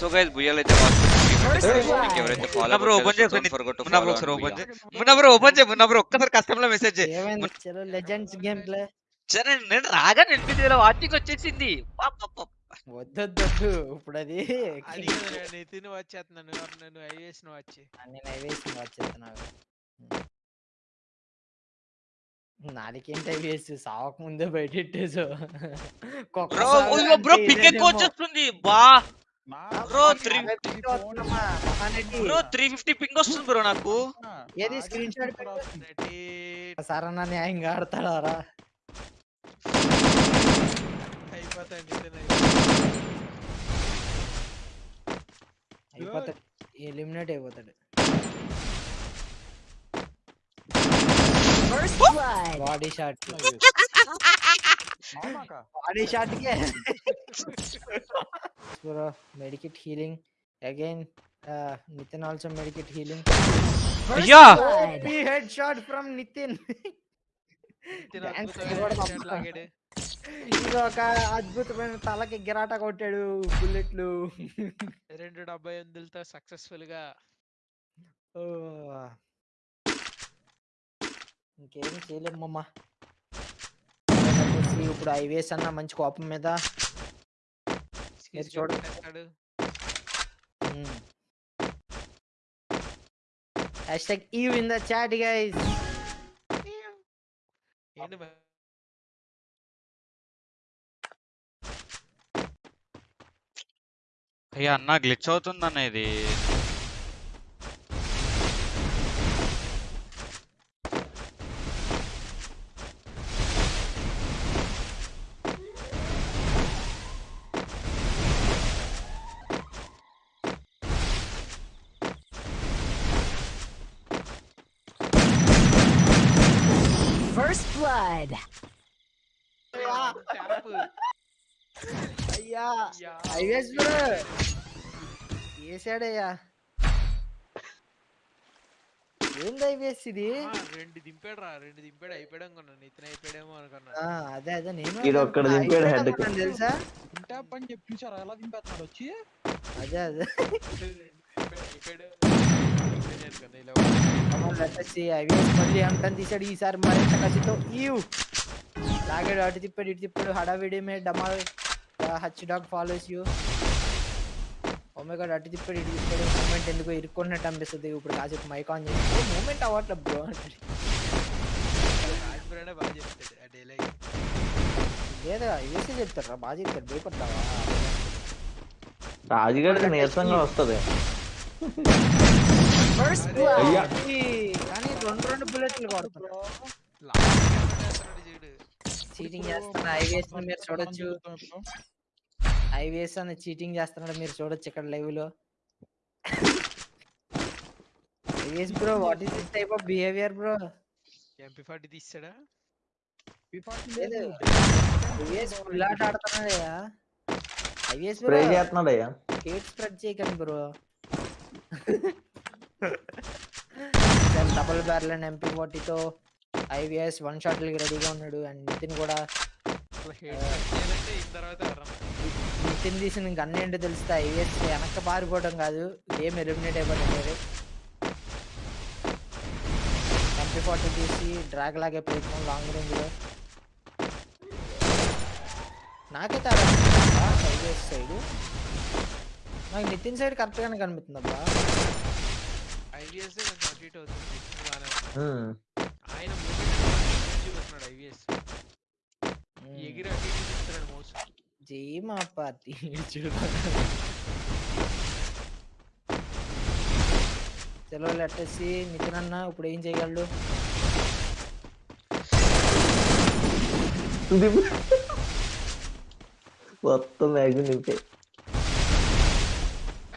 So guys బుయ్యాలు అయితే ఎవరైతే bro open చేయ మున్నా బ్రో ఒకసారి ఓపెన్ చేయ మున్నా బ్రో ఓపెన్ చేయ మున్నా బ్రో ఒక్కసారి కస్టమర్లో మెసేజ్ చేయి ఏమైంది చలో లెజెండ్స్ గేమ్ ప్లే సరే నేను రాగా ఎన్పిటీలో వాచింగ్ వచ్చేసింది పాప వద్దొద్దు ఇప్పుడు అది నితిన్ వచ్చేస్తున్నాను నేను ఐఏఎస్ను వచ్చి నేను ఐవేసి వచ్చేస్తున్నావు నాలుగేంటి ఐవేసి సావక ముందే బయటెట్టేసు బ్రో బ్రో పిక్ ఎక్కువ వచ్చేస్తుంది బా bro three bro three fifty ping వస్తుంది? బ్రో నాకు. ఏది స్క్రీన్ షాట్ రెడీ సరన్నా న్యాయంగా ఆడతాడారా అయిపోతాయి నితిన్ అయిపోతాడు ఎలిమినేట్ అయిపోతాడు. First blood. Body shot body shot K. Bro medkit healing again Nitin also medkit healing First Yeah. blood. Head shot from Nitin Nitin Dance అద్భుతమైన కూడా headshot పంపుతా. లాగాడు ఇది ఒక అద్భుతమైన తలకి గిరాట కొట్టాడు బుల్లెట్లు రెండు డెబ్బై ఎనిమిదిలతో సక్సెస్ఫుల్గా ఓ. ఇంకేం చేయలేమమ్మా వచ్చేసి ఇప్పుడు ఐవేస్ అన్న మంచి కోపం మీద skills చూడండి. Hashtag eve in the chat guys ఏంటి? అయ్యా అన్న గ్లిచ్ అవుతుందన్న ఇది. Blood. అయ్యా. బ్రో వేసాడయ్యా ఏంది ఐవేస్ ఇది? రెండు దింపాడు రా రెండు దింపాడు అయిపోయాడు అనుకున్నా నితిన్ అయిపోయాడేమో అనుకున్నా. ఆ, అదే అదే నేను ఒక్కడు. దింపాడు. అనుకున్నాను తెలుసా? ఇంటాప్ అని చెప్పి చూసారా ఎలా దింపేస్తున్నాడు? వచ్చి. అదే అదే. అయిపోయాడు. అయిపోయాడు అనుకున్నా ఇలా వచ్చేసి ఐవేస్ మళ్ళీ అంతం తీసాడు ఈసారి మరింత కసితో ఈవ్ లాగాడు అటు తిప్పాడు ఇటు తిప్పాడు హడావిడి మే డమాల్ హచ్ డాగ్ ఫాలోస్ యూ ఒమేగాడు అటు తిప్పాడు ఇటు తిప్పాడు మూమెంట్ ఎందుకో ఇరుక్కున్నట్టు అనిపిస్తుంది ఇప్పుడు కాసేపు మైక్ ఆన్ చేసి మూమెంట్ అవ్వట్లేదు బ్రో రాజపురానే బాగా చెప్తాడు ఆ డైలాగ్ లేదా ఐవేసే చెప్తారా బాగా చెప్తారు భయపడ్డావా రాజుగాడికి నీరసంగా వస్తది అయ్యా. ఈ కానీ రెండు రెండు బుల్లెట్లు కొడుతున్నారు చూడు చీటింగ్ చేస్తున్నా. ఐవేస్ మీరు చూడొచ్చు. ఐవేస్ అని చీటింగ్ చేస్తున్నాడు మీరు చూడొచ్చు ఇక్కడ లైవ్లో. IVS bro what is this type of behaviour bro MP forty తీస్తాడా? లేదు. ఐవేస్ ఫుల్ ఆట ఆడుతున్నాడయ్యా ఐవేస్ స్ప్రే బ్రో చేస్తున్నాడు అయ్యా. కేట్ స్ప్రెడ్ చేయకండి bro double barrel and MP ఫార్టీతో IVS one షాట్లకి రెడీగా ఉన్నాడు. అండ్ నితిన్ కూడా నితిన్ తీసిన గన్ ఏంటో తెలిస్తే ఐవిఎస్ వెనక్కి పారిపోవడం కాదు గేమ్ ఎలిమినేట్ అయిపోవడం వేరే ఎంపీ ఫార్టీ తీసి డ్రాగ్ లాగే ప్రయత్నం లాంగ్ రేంజ్లో. నాకైతే ఐవిఎస్ సైడ్ నాకు నితిన్ సైడ్ కరెక్ట్ గానే కనిపిస్తుంది అబ్బా ఐవిఎస్ కొంచెం అటు ఇటు అవుతుంది. ఆయన చూపిస్తున్నాడు ఐవిఎస్. ఎగిరి అటు ఇటు చూస్తున్నాడు మౌస్ జీమా పార్టీ చలో లెట్టేసి నితిన్ అన్న ఇప్పుడు ఏం చేయగలడు. మొత్తం మ్యాగ్జిన్ నింపే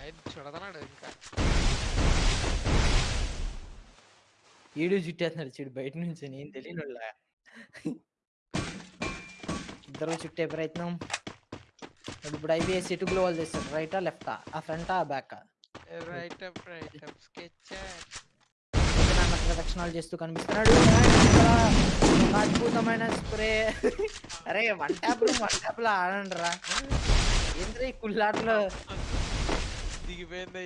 ఆయన చూడదన్నాడు ఇంకా ఈడు చుట్టేస్తున్నాడు చూడు బయట నుంచి నేను తెలియని ఇద్దరు చుట్టే ప్రయత్నం. ఇప్పుడు ఐబిఎస్ ఎటు గ్లోవల్ చేస్తాడు. రైటా లెఫ్టా? ఆ ఫ్రంటా ఆ back? Right up right up sketch ప్రదక్షిణాలు చేస్తూ కనిపిస్తున్నాడు. అద్భుతమైన స్ప్రే. అరే వన్ ట్యాప్ వన్ ట్యాప్లో ఆడండి రా ఏంద్రీ కుళ్ళాట్లో అయిపోయింది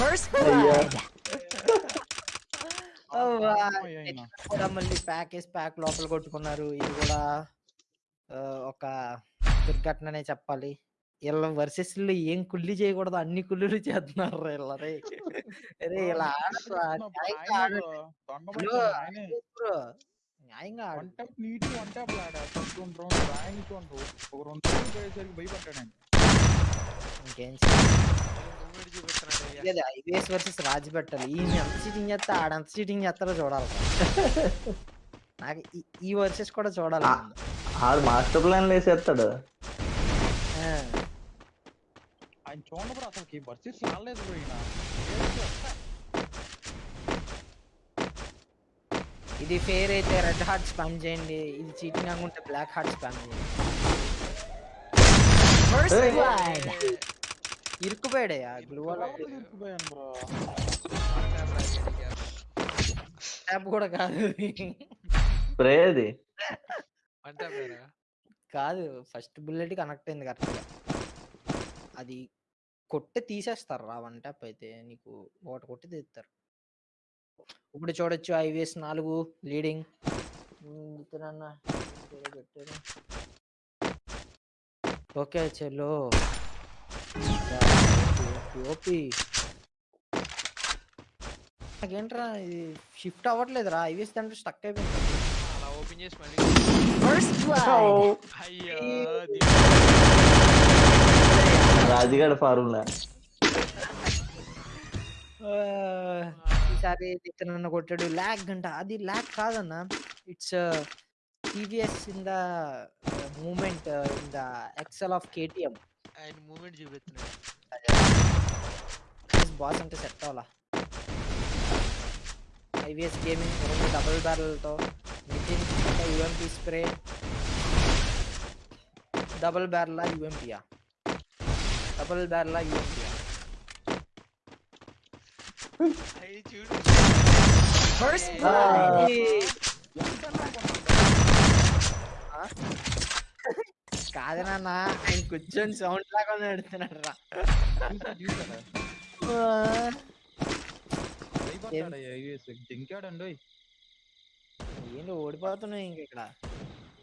First blood. కూడా మళ్ళీ ప్యాక్ వేసి ప్యాక్ లోపల కొట్టుకున్నారు. ఇది కూడా ఒక దుర్ఘటననే చెప్పాలి. వీళ్ళ వర్సెస్లో ఏం కుళ్ళి చేయకూడదు అన్ని కుళ్ళులు చేస్తున్నారు వీళ్ళరే అరే ఇలా న్యాయంగా one tap neat one tap Lada? First రెండు ఒక రెండు పోయేసరికి ఇంకేం లేదు ఐబిఎస్ వర్సెస్ రాజు పెట్టాలి ఈయన ఎంత చీటింగ్ చేస్తే ఆడంత చీటింగ్ చేస్తారో చూడాలి. నాకు ఈ- ఈ వర్సెస్ కూడా చూడాలి. ఆడు మాస్టర్ ప్లాన్ వేసేస్తాడు. ఆ, ఆయన చూడండి బ్రో అసలుకి వర్సెస్ రాలేదు బ్రో ఈయన ఏదో చెప్తా. ఇది ఫేర్ అయితే రెడ్ హార్ట్ స్పామ్ చేయండి. ఇది చీటింగ్ అనుకుంటే బ్లాక్ హార్ట్ స్పామ్ చేయండి. First Hey. blood. ఇరుక్కుపోయాడే ఆ గ్లూ ట్యాప్ కూడా కాదు. స్ప్రే అది అంటే పేరా కాదు ఫస్ట్ బుల్లెట్ కనెక్ట్ అయింది కరెక్ట్గా అది కొట్టి తీసేస్తారు రా వన్ ట్యాప్ అయితే నీకు. ఒకటి కొట్టి తీస్తారు. ఇప్పుడు చూడొచ్చు. ఐవిఎస్ నాలుగు లీడింగ్. పెట్టారు ఓకే చెల్లో. ఓపి నాకేంట్రా ఇది షిఫ్ట్ అవ్వట్లేదురా. ఐవిఎస్ దాంట్లో స్టక్ అయిపోయింది. అలా ఓపెన్ చేసి మళ్ళీ First blood. అయ్యో రాజుగాడి ఫార్ములా ఈసారి నన్ను కొట్టాడు. ల్యాగ్ గంట అది ల్యాగ్ కాదన్న. It's TVS in the moment in the excel of KTM. ఆయన మూమెంట్ చూపిస్తున్నాడు బాస్ అంటే సెట్ అవ్వాలా? ఐవిఎస్ గేమింగ్ రెండు డబుల్ బ్యారల్తో నితిన్ యుఎంపి స్ప్రే. డబుల్ బ్యారలా యుఎంపియా? డబుల్ బ్యారలా యుఎంపియా? First Ah. blood. కాదు నాన్న ఆయన కూర్చొని సౌండ్ లాగా నడుతున్నాడు రా దింకాడండి ఏంటి ఓడిపోతున్నాయి ఇంక ఇక్కడ.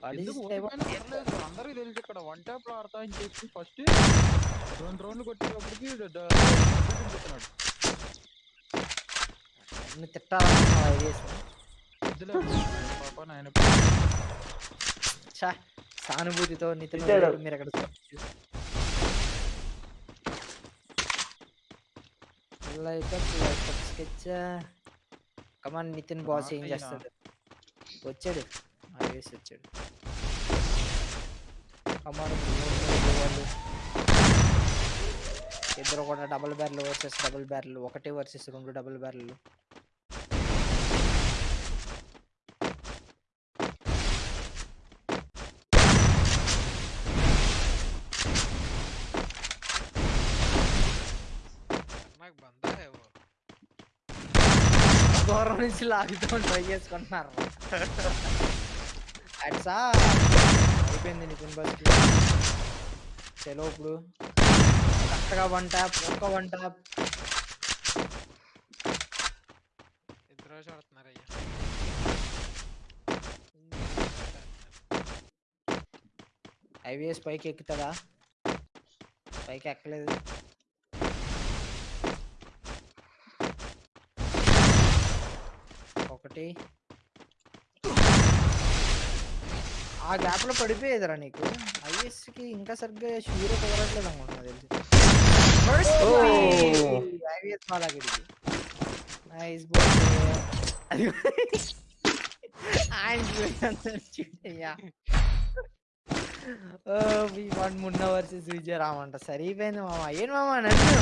అందరికీ తెలుసు ఇక్కడ వన్ ట్యాప్లో ఆడతా అని చెప్పి ఫస్ట్ రెండు రౌండ్లు కొట్టేటప్పటికి నువ్వు తిట్టాలనుకున్నావా సానుభూతితో నితిన్ మీరు అక్కడ స్కెచ్. కమాన్ నితిన్ బాస్ ఏం. చేస్తాడు? వచ్చాడు. ఐడియాస్ వచ్చాడు. కమాన్ వాళ్ళు. ఇద్దరు కూడా డబుల్ బ్యార్లు వర్సెస్ డబుల్ బ్యార్లు ఒకటే వర్సెస్ రెండు డబుల్ బ్యార్లు దూరం నుంచి లాగుతాం ట్రై చేసుకుంటున్నారు అట్సా అయిపోయింది నితిన్ బస్ చలో ఇప్పుడు. కరెక్ట్గా వన్ ట్యాప్ ఒక్క వన్ ట్యాప్ ఇద్దరు చూడుతున్నారు అయ్యా ఐవిఎస్ పైకి ఎక్కుతాడా పైకి ఎక్కలేదు ఒకటి. ఆ గ్యాప్లో పడిపోయేదిరా నీకు. ఐఎస్కి ఇంకా సరిగ్గా షూర్ కుదరట్లేదు అనుకుంటున్నా తెలిసి. IVS nice one Munna versus Vijaya రామంట సరిపోయింది మామ. ఏం మామ నన్ను?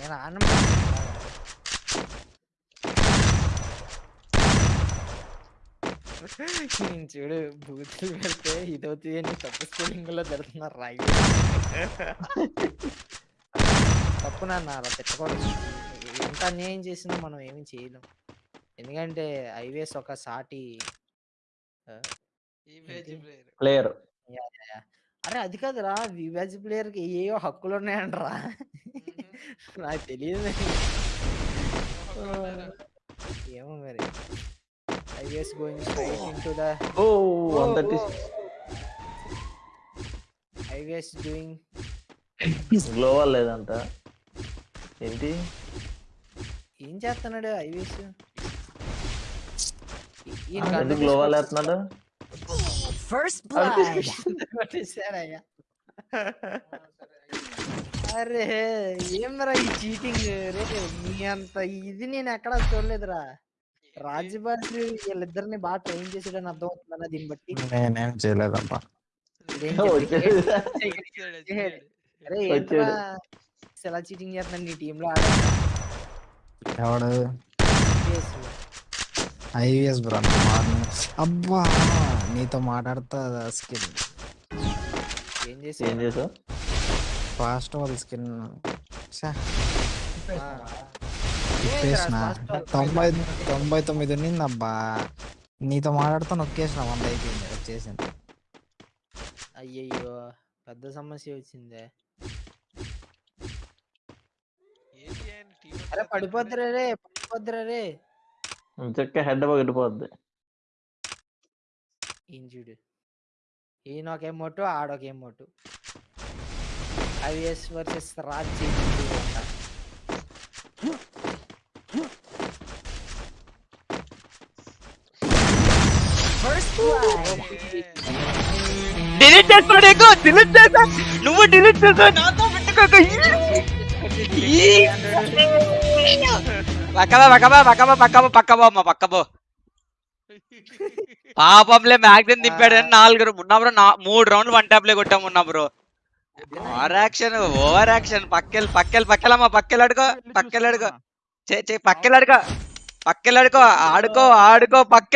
నేను ఆనందం. నేను చూడు బూతులు పెడితే ఇదవుతుంది అని తప్పు స్పెల్లింగ్లో జరుగుతున్నారు రాయి తప్పు నాన్న అలా పెట్టకూడదు ఎంత అన్యాయం చేసినా మనం ఏమీ చేయలేం. ఎందుకంటే ఐవేస్ ఒక సాటి ప్లేయర్. అరే అది కాదురా వివాజ్ ప్లేయర్కి ఏయో హక్కులు ఉన్నాయంటరా. నాకు తెలియదు. ఏమో మరి. Is going straight into the o one thirty IVS doing global లేదంట ఏంటి? ఏం చేస్తున్నాడు ఐవిఎస్ గ్లోవల్ వేస్తున్నాడు First blood. కొట్టేశాడయ్యా అరే ఏమరా ఈ చీటింగ్ రే నీ అంత ఇది నేను ఎక్కడా చూడలేదురా. రాజబాసి వీళ్ళిద్దరిని బాగా ట్రైన్ చేసాడని అర్థం అవుతుందన్న దీన్ని బట్టి. నేనేం వచ్చాడు. అరే ఎలా చీటింగ్ చేస్తున్నాడు నీ టీంలో ఆడే. ఎవడు? లో. IVS bro. అబ్బా నీతో మాట్లాడుతా స్కిన్. ఏం ఏం చేసావు? ఫాస్ట్ వాళ్ళ స్కిన్. తిప్పేసిన. తొంభై తొంభై తొమ్మిది ఉన్నింది అబ్బా నీతో మాట్లాడుతూ నొక్కేసిన వంద అయిపోయింది వచ్చేసింది అయ్యయ్యో పెద్ద సమస్య వచ్చిందే. అరే పడిపోద్దురా రే పడిపోద్దురా రే. చెక్క హెడ్ పగిలిపోద్ది ఈయన చూడు. ఈయన ఒక ఏమోటు ఆడొక ఏమోటు ఐవిఎస్ వర్సెస్ రాజ్ చేసింది అంట. First blood. డిలీట్ చేస్తాడు ఎక్కువ డిలీట్ చేసా నువ్వు డిలీట్ చేసా నాతో పెట్టుకోక. పక్కబా పక్కబా పక్కబా పక్కబో పక్కబో అమ్మ పక్కబో పాపంలే మ్యాగ్జిన్ దింపాడని నాలుగు ఉన్నా బ్రో మూడు రౌండ్లు వన్ ట్యాప్ లే కొట్టాము ఉన్నా bro. Over action over action. పక్కెల్ పక్కెల్ పక్కెలమ్మ పక్కెల్ అడుకో పక్కెల్ అడుకో. చే చే పక్కెల్ అడుకో పక్కెల్ అడుకో ఆడుకో ఆడుకో పక్కె